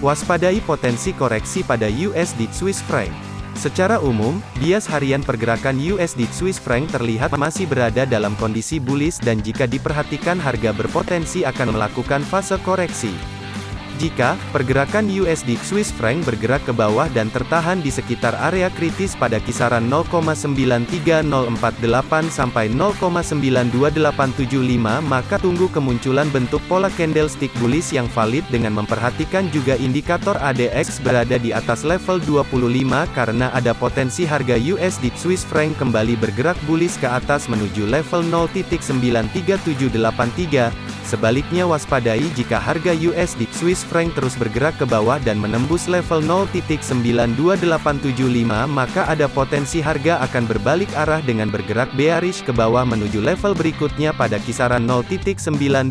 Waspadai potensi koreksi pada USD Swiss franc. Secara umum, bias harian pergerakan USD Swiss franc terlihat masih berada dalam kondisi bullish dan jika diperhatikan harga berpotensi akan melakukan fase koreksi. Jika pergerakan USD Swiss franc bergerak ke bawah dan tertahan di sekitar area kritis pada kisaran 0,93048 sampai 0,92875 maka tunggu kemunculan bentuk pola candlestick bullish yang valid dengan memperhatikan juga indikator ADX berada di atas level 25 karena ada potensi harga USD Swiss franc kembali bergerak bullish ke atas menuju level 0.93783 Sebaliknya waspadai jika harga USD Swiss franc terus bergerak ke bawah dan menembus level 0.92875 maka ada potensi harga akan berbalik arah dengan bergerak bearish ke bawah menuju level berikutnya pada kisaran 0.92594.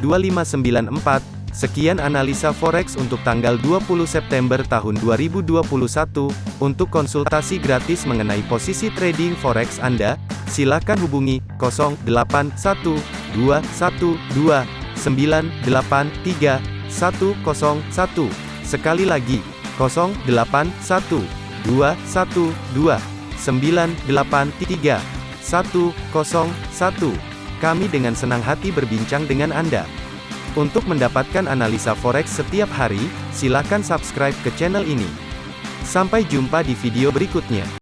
Sekian analisa forex untuk tanggal 20 September tahun 2021. Untuk konsultasi gratis mengenai posisi trading forex Anda, silakan hubungi 081212 983 101. Sekali lagi, 081 212 983 101. Kami dengan senang hati berbincang dengan Anda. Untuk mendapatkan analisa forex setiap hari, silakan subscribe ke channel ini. Sampai jumpa di video berikutnya.